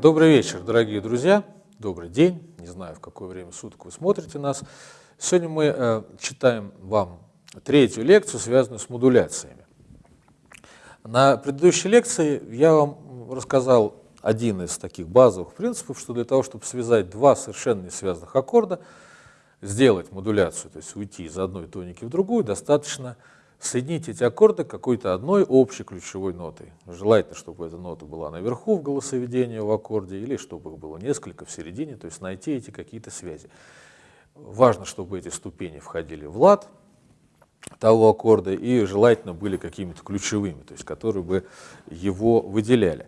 Добрый вечер, дорогие друзья. Добрый день. Не знаю, в какое время суток вы смотрите нас. Сегодня мы э, читаем вам третью лекцию, связанную с модуляциями. На предыдущей лекции я вам рассказал один из таких базовых принципов, что для того, чтобы связать два совершенно не связанных аккорда, сделать модуляцию, то есть уйти из одной тоники в другую, достаточно соединить эти аккорды какой-то одной общей ключевой нотой. Желательно, чтобы эта нота была наверху в голосоведении в аккорде, или чтобы их было несколько в середине, то есть найти эти какие-то связи. Важно, чтобы эти ступени входили в лад того аккорда и желательно были какими-то ключевыми, то есть которые бы его выделяли.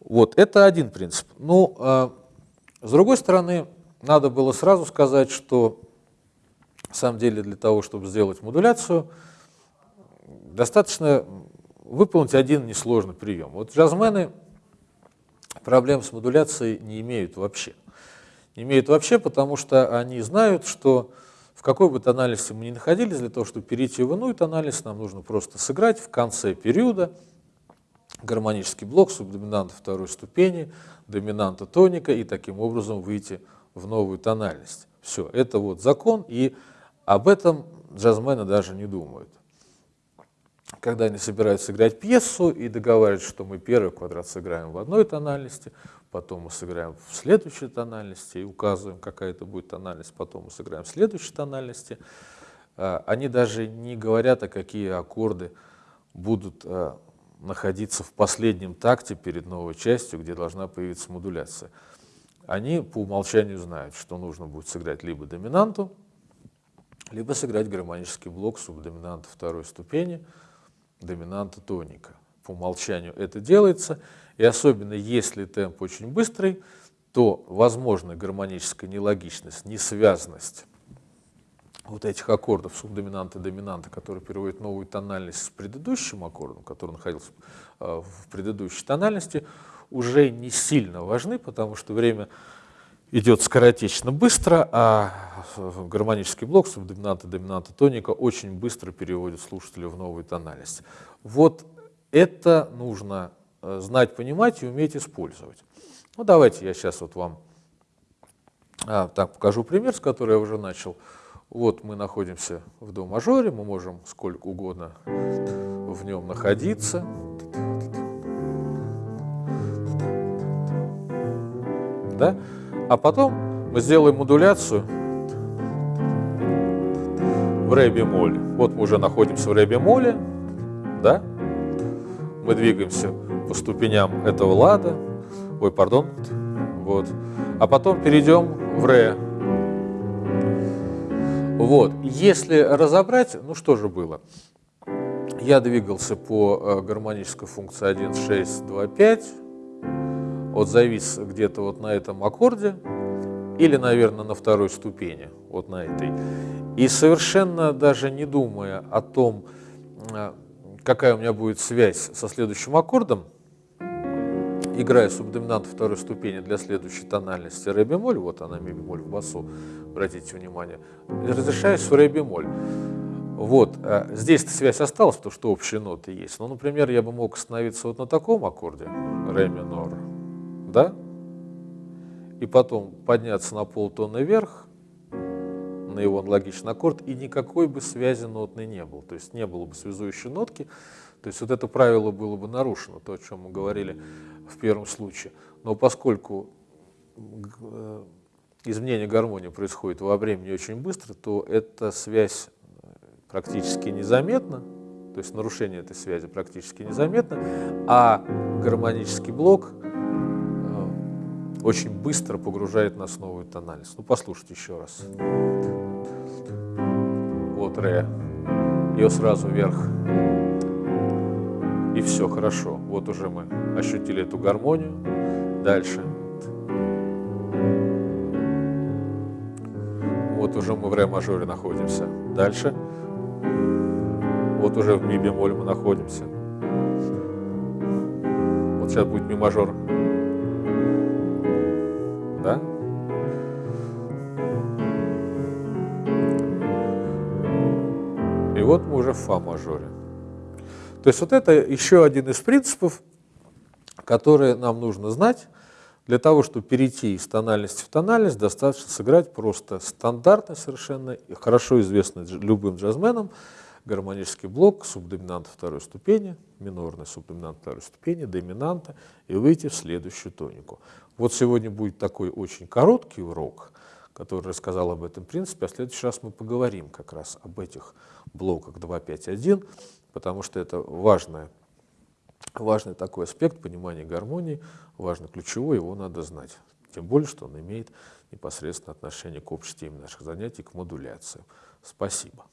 Вот, это один принцип. Ну, а, с другой стороны, надо было сразу сказать, что на самом деле для того, чтобы сделать модуляцию, достаточно выполнить один несложный прием. Вот джазмены проблем с модуляцией не имеют вообще. Не имеют вообще, потому что они знают, что в какой бы тональности мы ни находились, для того, чтобы перейти в иную тональность, нам нужно просто сыграть в конце периода гармонический блок субдоминанта второй ступени, доминанта тоника и таким образом выйти в новую тональность. Все, это вот закон, и об этом джазмены даже не думают когда они собираются играть пьесу и договариваются, что мы первый квадрат сыграем в одной тональности, потом мы сыграем в следующей тональности и указываем, какая это будет тональность, потом мы сыграем в следующей тональности, а, они даже не говорят, а какие аккорды будут а, находиться в последнем такте перед новой частью, где должна появиться модуляция. Они по умолчанию знают, что нужно будет сыграть либо доминанту, либо сыграть гармонический блок субдоминанта второй ступени, доминанта тоника. По умолчанию это делается, и особенно если темп очень быстрый, то возможна гармоническая нелогичность, несвязанность вот этих аккордов субдоминанта доминанта, которые переводят новую тональность с предыдущим аккордом, который находился э, в предыдущей тональности, уже не сильно важны, потому что время идет скоротечно быстро, а гармонический блок субдоминанта, доминанта, тоника очень быстро переводит слушателя в новую тональность. Вот это нужно э, знать, понимать и уметь использовать. Ну давайте я сейчас вот вам а, так покажу пример, с которого я уже начал. Вот мы находимся в до мажоре, мы можем сколько угодно в нем находиться. Да? А потом мы сделаем модуляцию в ре бемоле. Вот мы уже находимся в ре бемоле, да? Мы двигаемся по ступеням этого лада, ой, пардон, вот. А потом перейдем в ре. Вот, если разобрать, ну что же было? Я двигался по э, гармонической функции 1, 6, 2, 5, вот завис где-то вот на этом аккорде, или, наверное, на второй ступени, вот на этой. И совершенно даже не думая о том, а, какая у меня будет связь со следующим аккордом, играя субдоминант второй ступени для следующей тональности ре бемоль, вот она ми бемоль в басу, обратите внимание, разрешаюсь в ре бемоль. Вот, а здесь связь осталась, потому что общие ноты есть. Но, например, я бы мог остановиться вот на таком аккорде, ре минор, да, и потом подняться на полтона вверх, на его аналогичный аккорд, и никакой бы связи нотной не было, то есть не было бы связующей нотки, то есть вот это правило было бы нарушено, то, о чем мы говорили в первом случае. Но поскольку э, изменение гармонии происходит во времени очень быстро, то эта связь практически незаметна, то есть нарушение этой связи практически незаметно, а гармонический блок очень быстро погружает нас в новую тональность. Ну, послушайте еще раз. Вот ре. Ее сразу вверх. И все, хорошо. Вот уже мы ощутили эту гармонию. Дальше. Вот уже мы в ре мажоре находимся. Дальше. Вот уже в ми бемоль мы находимся. Вот сейчас будет ми вот мы уже в фа мажоре. То есть вот это еще один из принципов, которые нам нужно знать Для того, чтобы перейти из тональности в тональность, достаточно сыграть просто стандартно совершенно, и хорошо известный любым джазменам, гармонический блок субдоминанта второй ступени, минорный субдоминант второй ступени, доминанта, и выйти в следующую тонику. Вот сегодня будет такой очень короткий урок, который рассказал об этом принципе, а в следующий раз мы поговорим как раз об этих блоках 2.5.1, потому что это важное важный такой аспект понимания гармонии, важный ключевой, его надо знать. Тем более, что он имеет непосредственно отношение к общей теме наших занятий, к модуляции. Спасибо.